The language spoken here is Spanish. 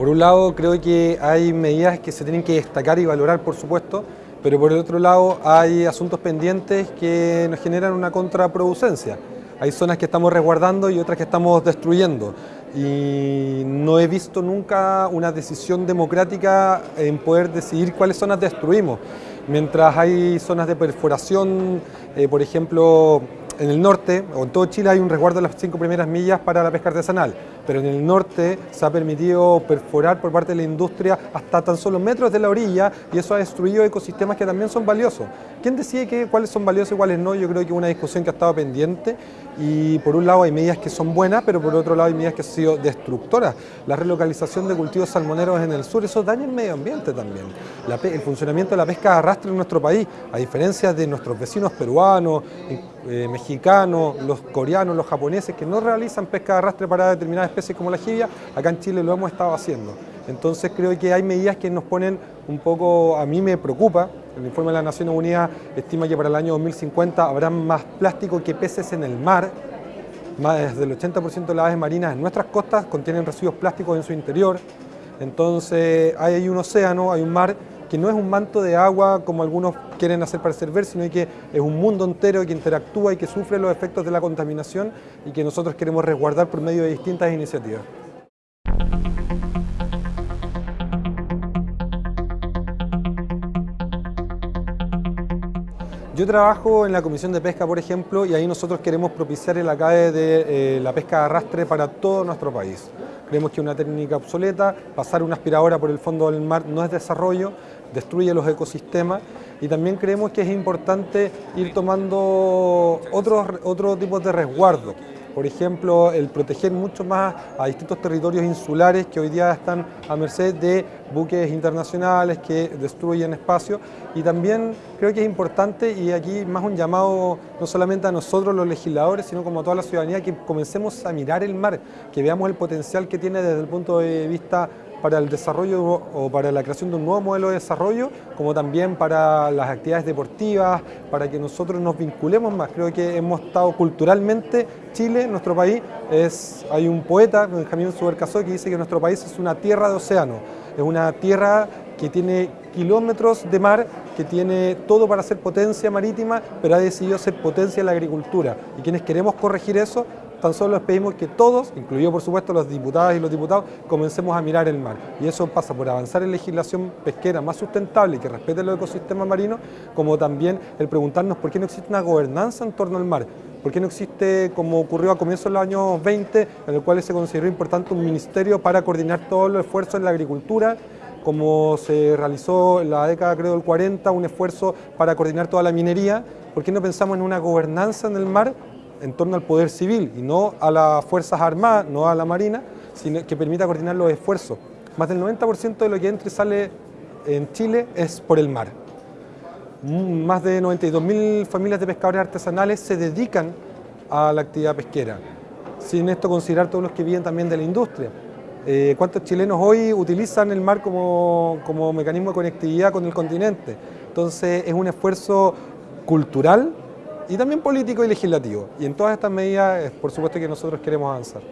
Por un lado, creo que hay medidas que se tienen que destacar y valorar, por supuesto, pero por el otro lado hay asuntos pendientes que nos generan una contraproducencia. Hay zonas que estamos resguardando y otras que estamos destruyendo. Y no he visto nunca una decisión democrática en poder decidir cuáles zonas destruimos. Mientras hay zonas de perforación, eh, por ejemplo, en el norte, o en todo Chile hay un resguardo de las cinco primeras millas para la pesca artesanal, pero en el norte se ha permitido perforar por parte de la industria hasta tan solo metros de la orilla y eso ha destruido ecosistemas que también son valiosos. ¿Quién decide cuáles son valiosos y cuáles no? Yo creo que es una discusión que ha estado pendiente y por un lado hay medidas que son buenas, pero por otro lado hay medidas que han sido destructoras. La relocalización de cultivos salmoneros en el sur, eso daña el medio ambiente también. el funcionamiento de la pesca de arrastre en nuestro país, a diferencia de nuestros vecinos peruanos, eh, mexicanos, los coreanos, los japoneses, que no realizan pesca de arrastre para determinadas especies como la jibia, acá en Chile lo hemos estado haciendo. Entonces creo que hay medidas que nos ponen un poco, a mí me preocupa, el informe de las Naciones Unidas estima que para el año 2050 habrá más plástico que peces en el mar, más del 80% de las aves marinas en nuestras costas contienen residuos plásticos en su interior, entonces hay un océano, hay un mar que no es un manto de agua como algunos quieren hacer parecer ver, sino que es un mundo entero que interactúa y que sufre los efectos de la contaminación y que nosotros queremos resguardar por medio de distintas iniciativas. Yo trabajo en la Comisión de Pesca, por ejemplo, y ahí nosotros queremos propiciar el acabe de eh, la pesca de arrastre para todo nuestro país. Creemos que es una técnica obsoleta, pasar una aspiradora por el fondo del mar no es desarrollo, destruye los ecosistemas y también creemos que es importante ir tomando otros, otros tipos de resguardo. Por ejemplo, el proteger mucho más a distintos territorios insulares que hoy día están a merced de buques internacionales que destruyen espacio y también creo que es importante y aquí más un llamado no solamente a nosotros los legisladores sino como a toda la ciudadanía que comencemos a mirar el mar, que veamos el potencial que tiene desde el punto de vista para el desarrollo o para la creación de un nuevo modelo de desarrollo, como también para las actividades deportivas, para que nosotros nos vinculemos más. Creo que hemos estado culturalmente, Chile, nuestro país, es, hay un poeta, Benjamín Subercasó, que dice que nuestro país es una tierra de océano, es una tierra que tiene kilómetros de mar, que tiene todo para ser potencia marítima, pero ha decidido ser potencia en la agricultura. Y quienes queremos corregir eso, tan solo les pedimos que todos, incluidos por supuesto los diputadas y los diputados, comencemos a mirar el mar. Y eso pasa por avanzar en legislación pesquera más sustentable y que respete los ecosistemas marinos, como también el preguntarnos por qué no existe una gobernanza en torno al mar. ¿Por qué no existe, como ocurrió a comienzos de los años 20, en el cual se consideró importante un ministerio para coordinar todos los esfuerzos en la agricultura, como se realizó en la década creo del 40, un esfuerzo para coordinar toda la minería? ¿Por qué no pensamos en una gobernanza en el mar en torno al poder civil y no a las Fuerzas Armadas, no a la Marina, sino que permita coordinar los esfuerzos. Más del 90% de lo que entra y sale en Chile es por el mar. Mm, más de 92.000 familias de pescadores artesanales se dedican a la actividad pesquera. Sin esto considerar todos los que viven también de la industria. Eh, ¿Cuántos chilenos hoy utilizan el mar como, como mecanismo de conectividad con el continente? Entonces es un esfuerzo cultural y también político y legislativo. Y en todas estas medidas, por supuesto que nosotros queremos avanzar.